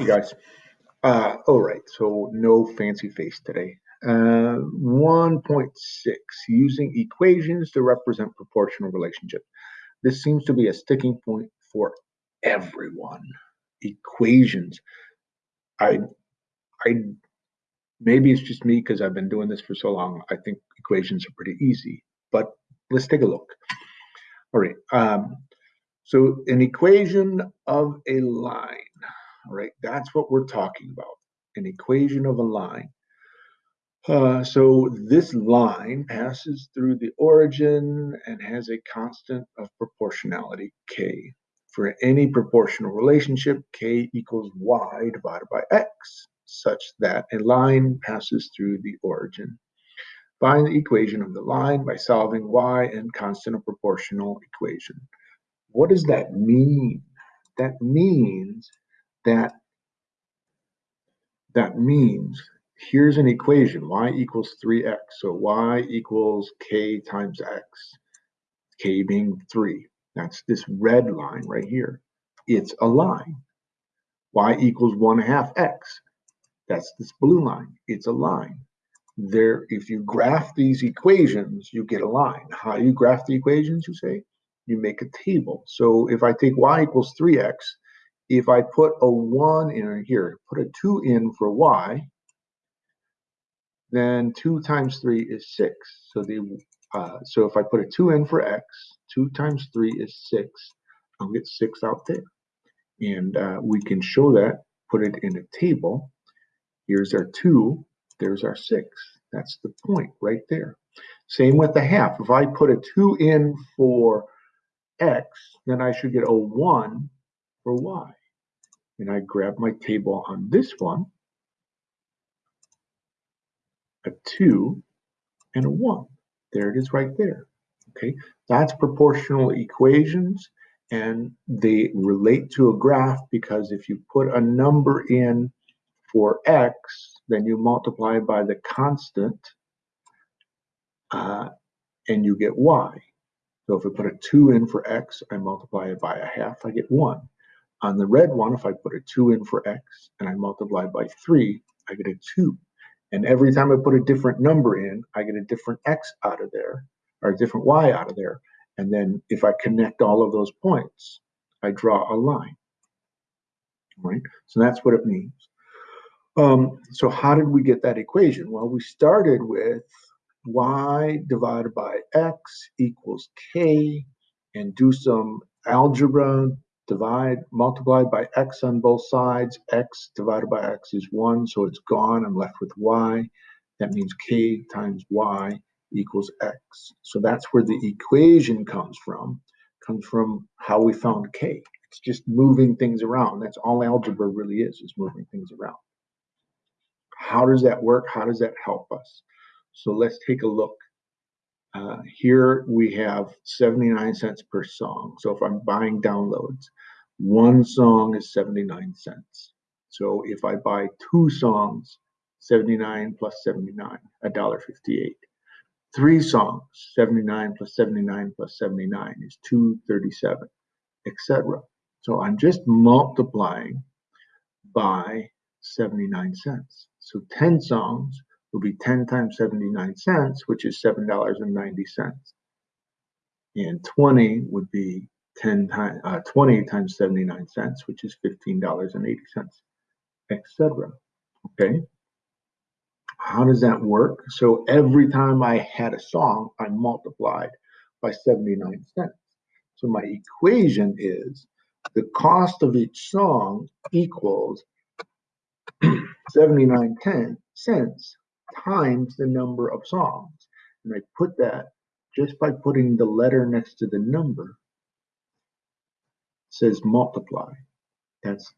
Hey guys. Uh, all right, so no fancy face today. Uh, 1.6, using equations to represent proportional relationship. This seems to be a sticking point for everyone. Equations. I, I, maybe it's just me because I've been doing this for so long. I think equations are pretty easy, but let's take a look. All right, um, so an equation of a line all right, that's what we're talking about, an equation of a line. Uh, so this line passes through the origin and has a constant of proportionality, k. For any proportional relationship, k equals y divided by x, such that a line passes through the origin. Find the equation of the line by solving y and constant of proportional equation. What does that mean? That means that that means here's an equation, y equals 3x. So y equals k times x, k being 3. That's this red line right here. It's a line. y equals 1 half x. That's this blue line. It's a line. There, if you graph these equations, you get a line. How do you graph the equations, you say? You make a table. So if I take y equals 3x, if I put a 1 in here, put a 2 in for y, then 2 times 3 is 6. So the uh, so if I put a 2 in for x, 2 times 3 is 6. I'll get 6 out there. And uh, we can show that, put it in a table. Here's our 2, there's our 6. That's the point right there. Same with the half. If I put a 2 in for x, then I should get a 1 for y and I grab my table on this one, a 2 and a 1. There it is right there. Okay, that's proportional equations and they relate to a graph because if you put a number in for x, then you multiply by the constant uh, and you get y. So if I put a 2 in for x, I multiply it by a half, I get 1. On the red one, if I put a 2 in for x and I multiply by 3, I get a 2. And every time I put a different number in, I get a different x out of there, or a different y out of there. And then if I connect all of those points, I draw a line. Right? So that's what it means. Um, so how did we get that equation? Well, we started with y divided by x equals k and do some algebra divide, multiplied by x on both sides. x divided by x is 1, so it's gone. I'm left with y. That means k times y equals x. So that's where the equation comes from. Comes from how we found k. It's just moving things around. That's all algebra really is, is moving things around. How does that work? How does that help us? So let's take a look uh, here we have 79 cents per song. So if I'm buying downloads, one song is 79 cents. So if I buy two songs, 79 plus 79, $1.58. Three songs, 79 plus 79 plus 79 is 237, etc. So I'm just multiplying by 79 cents. So 10 songs will be 10 times 79 cents, which is $7.90. And 20 would be 10 times uh, 20 times 79 cents, which is $15.80, etc. Okay. How does that work? So every time I had a song, I multiplied by 79 cents. So my equation is the cost of each song equals 79 cents times the number of songs. And I put that just by putting the letter next to the number says multiply. That's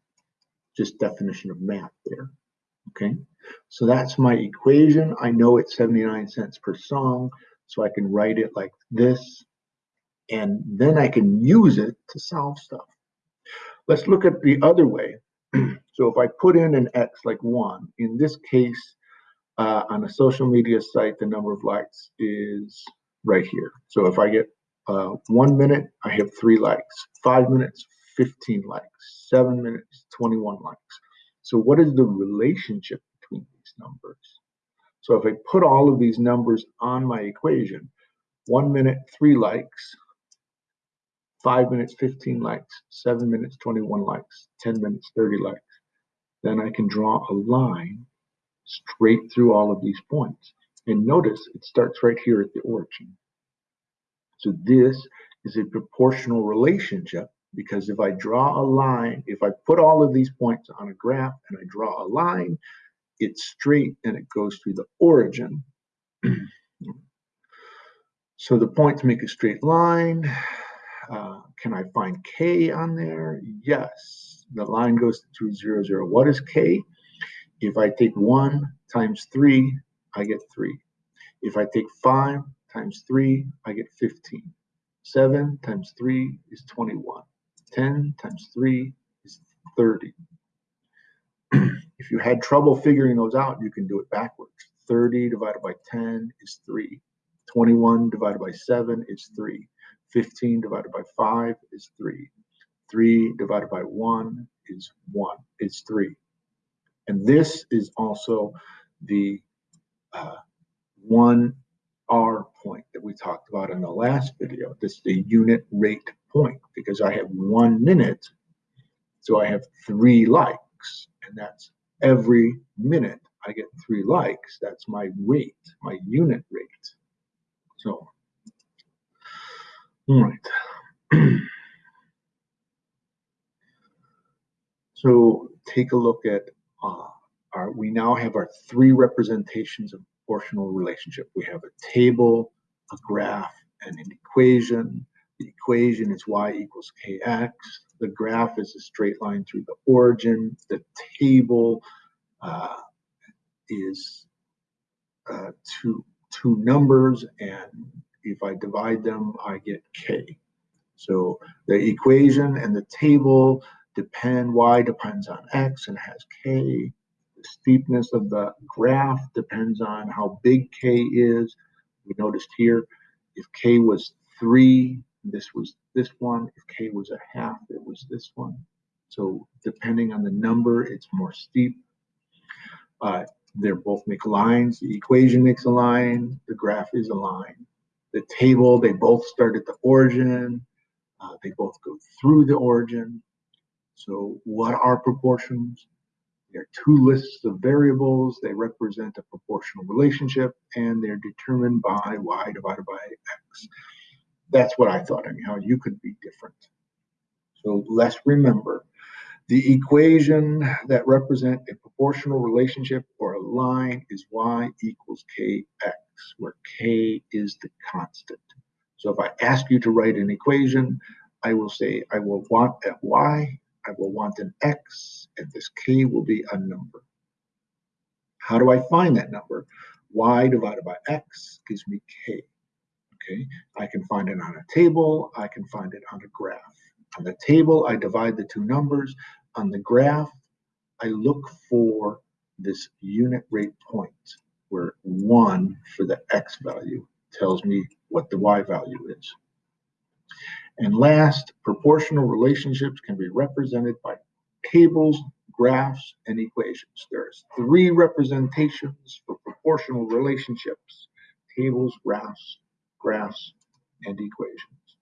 just definition of math there. Okay, so that's my equation. I know it's 79 cents per song, so I can write it like this, and then I can use it to solve stuff. Let's look at the other way. so if I put in an x like 1, in this case, uh, on a social media site, the number of likes is right here. So if I get uh, one minute, I have three likes. Five minutes, 15 likes. Seven minutes, 21 likes. So what is the relationship between these numbers? So if I put all of these numbers on my equation, one minute, three likes, five minutes, 15 likes, seven minutes, 21 likes, 10 minutes, 30 likes, then I can draw a line straight through all of these points. And notice it starts right here at the origin. So this is a proportional relationship because if I draw a line, if I put all of these points on a graph and I draw a line, it's straight and it goes through the origin. so the points make a straight line. Uh, can I find k on there? Yes. The line goes through 0, 0. What is k? If I take 1 times 3, I get 3. If I take 5 times 3, I get 15. 7 times 3 is 21. 10 times 3 is 30. if you had trouble figuring those out, you can do it backwards. 30 divided by 10 is 3. 21 divided by 7 is 3. 15 divided by 5 is 3. 3 divided by 1 is 1. It's 3. And this is also the uh, 1 R point that we talked about in the last video. This is the unit rate point because I have one minute, so I have three likes, and that's every minute I get three likes. That's my rate, my unit rate. So, all right. so take a look at uh, our, we now have our three representations of proportional relationship. We have a table, a graph, and an equation. The equation is y equals kx. The graph is a straight line through the origin. The table uh, is uh, two, two numbers, and if I divide them, I get k. So the equation and the table depend, y depends on x and has k. The steepness of the graph depends on how big k is. We noticed here, if k was 3, this was this one. If k was a half, it was this one. So depending on the number, it's more steep. Uh, they both make lines. The equation makes a line. The graph is a line. The table, they both start at the origin. Uh, they both go through the origin. So what are proportions? There are two lists of variables. They represent a proportional relationship, and they're determined by y divided by x. That's what I thought. Anyhow, you could be different. So let's remember the equation that represent a proportional relationship or a line is y equals kx, where k is the constant. So if I ask you to write an equation, I will say I will want a y I will want an x, and this k will be a number. How do I find that number? y divided by x gives me k. Okay, I can find it on a table, I can find it on a graph. On the table, I divide the two numbers. On the graph, I look for this unit rate point where 1 for the x value tells me what the y value is. And last, proportional relationships can be represented by tables, graphs, and equations. There's three representations for proportional relationships, tables, graphs, graphs, and equations.